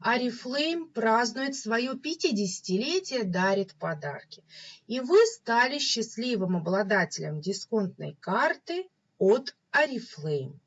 Арифлейм празднует свое 50-летие, дарит подарки. И вы стали счастливым обладателем дисконтной карты от Арифлейм.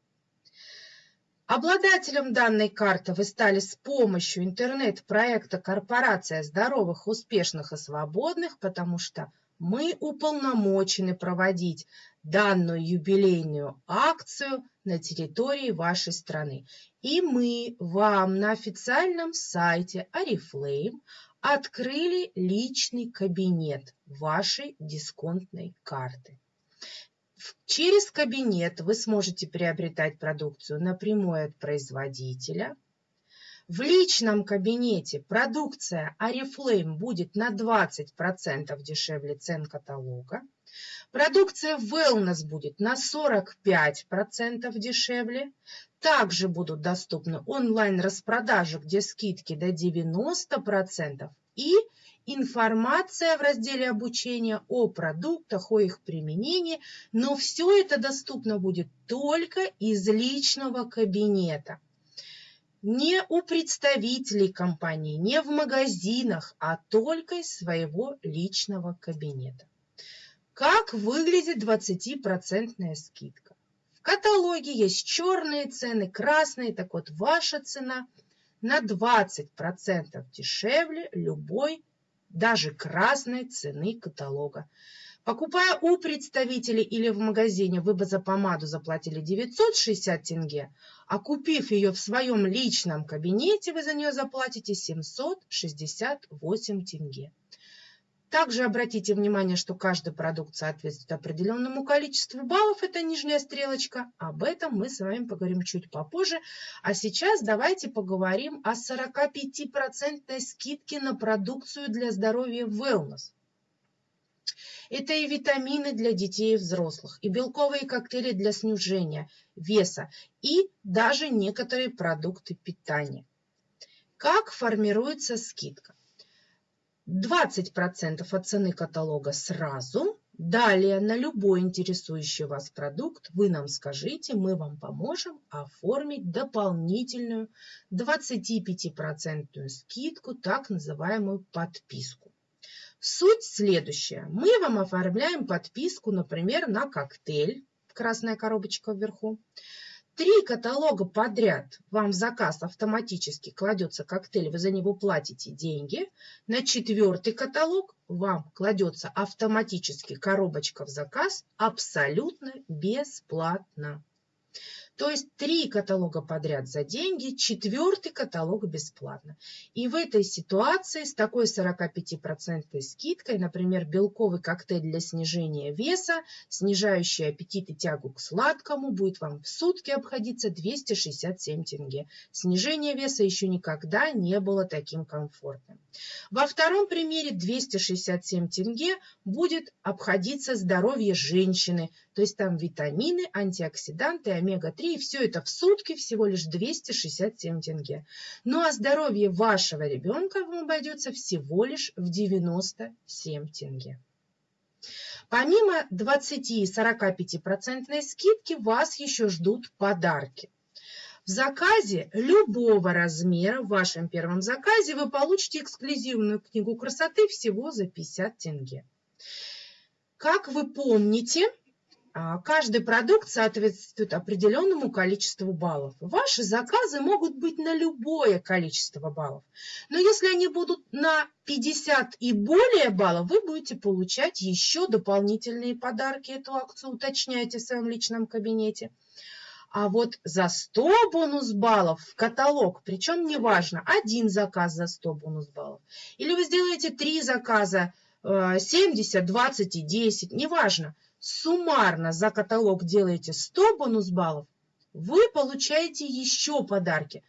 Обладателем данной карты вы стали с помощью интернет-проекта «Корпорация здоровых, успешных и свободных», потому что мы уполномочены проводить данную юбилейную акцию на территории вашей страны. И мы вам на официальном сайте Oriflame открыли личный кабинет вашей дисконтной карты. Через кабинет вы сможете приобретать продукцию напрямую от производителя. В личном кабинете продукция Oriflame будет на 20% дешевле цен каталога. Продукция Wellness будет на 45% дешевле. Также будут доступны онлайн-распродажи, где скидки до 90%. И информация в разделе обучения о продуктах, о их применении. Но все это доступно будет только из личного кабинета. Не у представителей компании, не в магазинах, а только из своего личного кабинета. Как выглядит 20% скидка? В каталоге есть черные цены, красные. Так вот, ваша цена на 20% дешевле любой, даже красной цены каталога. Покупая у представителей или в магазине, вы бы за помаду заплатили 960 тенге, а купив ее в своем личном кабинете, вы за нее заплатите 768 тенге. Также обратите внимание, что каждый продукт соответствует определенному количеству баллов. Это нижняя стрелочка. Об этом мы с вами поговорим чуть попозже. А сейчас давайте поговорим о 45% скидке на продукцию для здоровья Wellness. Это и витамины для детей и взрослых, и белковые коктейли для снижения веса, и даже некоторые продукты питания. Как формируется скидка? 20% от цены каталога сразу. Далее на любой интересующий вас продукт вы нам скажите, мы вам поможем оформить дополнительную 25% скидку, так называемую подписку. Суть следующая. Мы вам оформляем подписку, например, на коктейль, красная коробочка вверху. Три каталога подряд вам в заказ автоматически кладется коктейль, вы за него платите деньги. На четвертый каталог вам кладется автоматически коробочка в заказ абсолютно бесплатно. То есть три каталога подряд за деньги, четвертый каталог бесплатно. И в этой ситуации с такой 45% скидкой, например, белковый коктейль для снижения веса, снижающий аппетит и тягу к сладкому, будет вам в сутки обходиться 267 тенге. Снижение веса еще никогда не было таким комфортным. Во втором примере 267 тенге будет обходиться здоровье женщины, то есть там витамины, антиоксиданты, омега-3 и все это в сутки всего лишь 267 тенге. Ну а здоровье вашего ребенка вам обойдется всего лишь в 97 тенге. Помимо 20-45% скидки вас еще ждут подарки. В заказе любого размера, в вашем первом заказе, вы получите эксклюзивную книгу красоты всего за 50 тенге. Как вы помните, каждый продукт соответствует определенному количеству баллов. Ваши заказы могут быть на любое количество баллов. Но если они будут на 50 и более баллов, вы будете получать еще дополнительные подарки. Эту акцию уточняйте в своем личном кабинете. А вот за 100 бонус баллов в каталог, причем неважно, один заказ за 100 бонус баллов, или вы сделаете три заказа 70, 20 и 10, неважно, суммарно за каталог делаете 100 бонус баллов, вы получаете еще подарки.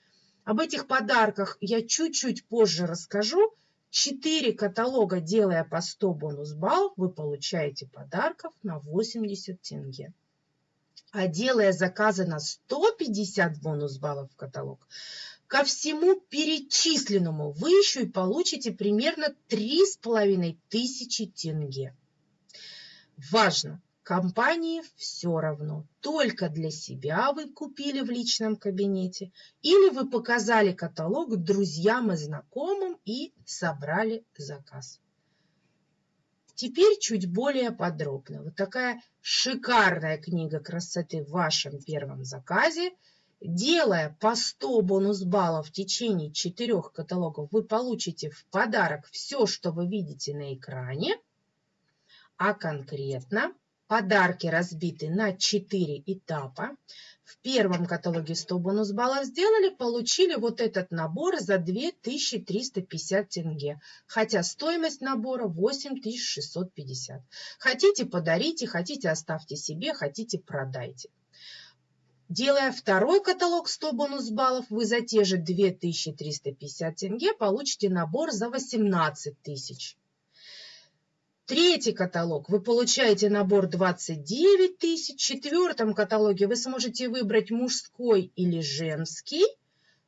Об этих подарках я чуть-чуть позже расскажу. 4 каталога, делая по 100 бонус баллов, вы получаете подарков на 80 тенге. А делая заказы на 150 бонус баллов в каталог, ко всему перечисленному вы еще и получите примерно 3,5 тысячи тенге. Важно! Компании все равно, только для себя вы купили в личном кабинете или вы показали каталог друзьям и знакомым и собрали заказ. Теперь чуть более подробно. Вот такая шикарная книга красоты в вашем первом заказе. Делая по 100 бонус-баллов в течение четырех каталогов, вы получите в подарок все, что вы видите на экране. А конкретно Подарки разбиты на 4 этапа. В первом каталоге 100 бонус баллов сделали, получили вот этот набор за 2350 тенге. Хотя стоимость набора 8650. Хотите подарите, хотите оставьте себе, хотите продайте. Делая второй каталог 100 бонус баллов, вы за те же 2350 тенге получите набор за 18 тысяч. Третий каталог вы получаете набор 29 тысяч. В четвертом каталоге вы сможете выбрать мужской или женский.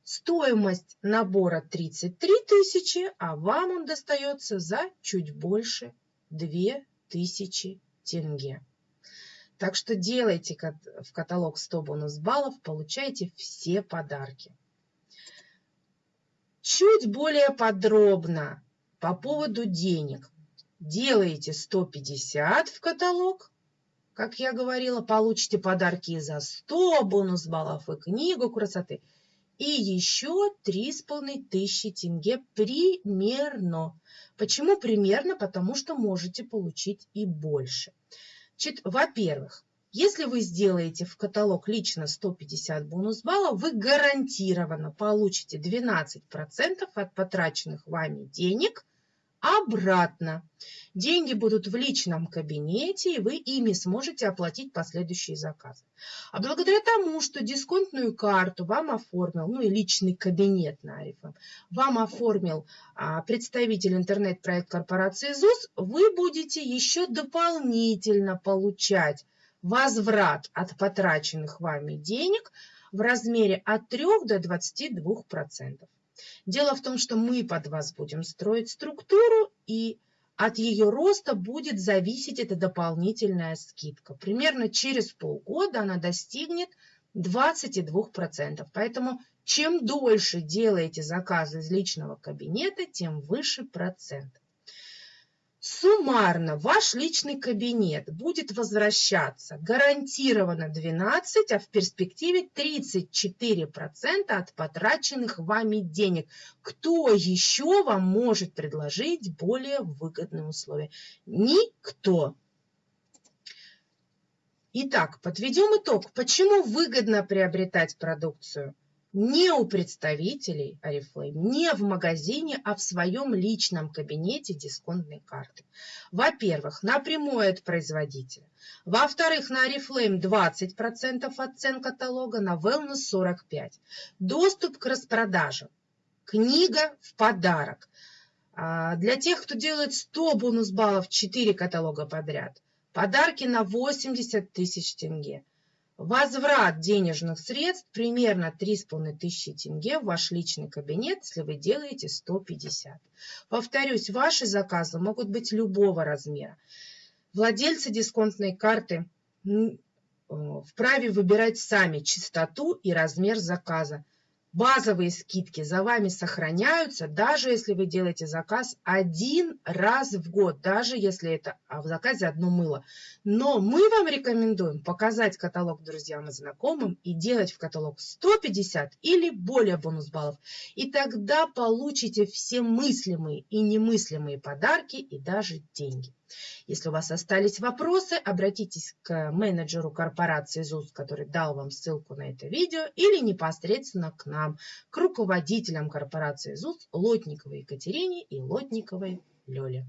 Стоимость набора 33 тысячи, а вам он достается за чуть больше 2000 тенге. Так что делайте в каталог 100 бонус баллов, получайте все подарки. Чуть более подробно по поводу денег делаете 150 в каталог, как я говорила, получите подарки за 100 бонус баллов и книгу красоты. И еще 3,5 тысячи тенге примерно. Почему примерно? Потому что можете получить и больше. Во-первых, если вы сделаете в каталог лично 150 бонус баллов, вы гарантированно получите 12% от потраченных вами денег – обратно. Деньги будут в личном кабинете, и вы ими сможете оплатить последующие заказы. А благодаря тому, что дисконтную карту вам оформил, ну и личный кабинет на Арифом, вам оформил а, представитель интернет-проект корпорации ЗУС, вы будете еще дополнительно получать возврат от потраченных вами денег в размере от 3 до 22%. Дело в том, что мы под вас будем строить структуру, и от ее роста будет зависеть эта дополнительная скидка. Примерно через полгода она достигнет 22%. Поэтому чем дольше делаете заказы из личного кабинета, тем выше процент. Суммарно ваш личный кабинет будет возвращаться гарантированно 12, а в перспективе 34% от потраченных вами денег. Кто еще вам может предложить более выгодные условия? Никто. Итак, подведем итог. Почему выгодно приобретать продукцию? Не у представителей Oriflame, не в магазине, а в своем личном кабинете дисконтной карты. Во-первых, напрямую от производителя. Во-вторых, на Oriflame 20% от цен каталога, на Wellness 45%. Доступ к распродажам. Книга в подарок. А, для тех, кто делает 100 бонус баллов 4 каталога подряд. Подарки на 80 тысяч тенге. Возврат денежных средств примерно 3,5 тысячи тенге в ваш личный кабинет, если вы делаете 150. Повторюсь, ваши заказы могут быть любого размера. Владельцы дисконтной карты э, вправе выбирать сами частоту и размер заказа. Базовые скидки за вами сохраняются, даже если вы делаете заказ один раз в год, даже если это а, в заказе одно мыло. Но мы вам рекомендуем показать каталог друзьям и знакомым и делать в каталог 150 или более бонус баллов. И тогда получите все мыслимые и немыслимые подарки и даже деньги. Если у вас остались вопросы, обратитесь к менеджеру корпорации ЗУС, который дал вам ссылку на это видео, или непосредственно к нам, к руководителям корпорации ЗУС Лотниковой Екатерине и Лотниковой Лёле.